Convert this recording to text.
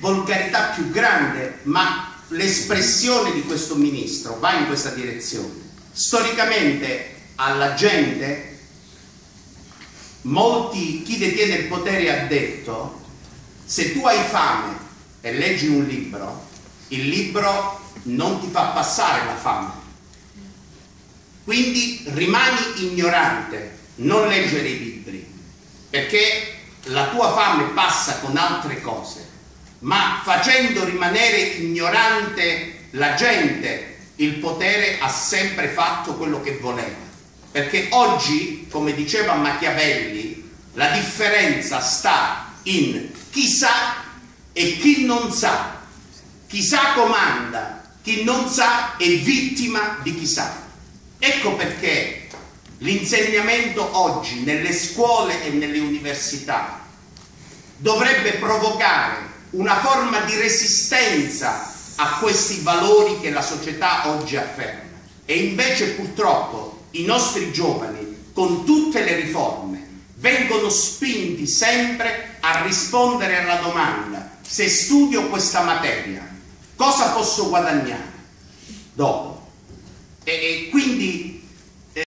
volgarità più grande, ma l'espressione di questo ministro va in questa direzione. Storicamente alla gente, molti, chi detiene il potere ha detto, se tu hai fame e leggi un libro, il libro non ti fa passare la fame. Quindi rimani ignorante, non leggere i libri, perché la tua fame passa con altre cose, ma facendo rimanere ignorante la gente, il potere ha sempre fatto quello che voleva. Perché oggi, come diceva Machiavelli, la differenza sta in chi sa e chi non sa. Chi sa comanda, chi non sa è vittima di chi sa. Ecco perché l'insegnamento oggi nelle scuole e nelle università dovrebbe provocare una forma di resistenza a questi valori che la società oggi afferma. E invece purtroppo i nostri giovani, con tutte le riforme, vengono spinti sempre a rispondere alla domanda se studio questa materia, cosa posso guadagnare dopo? E, e quindi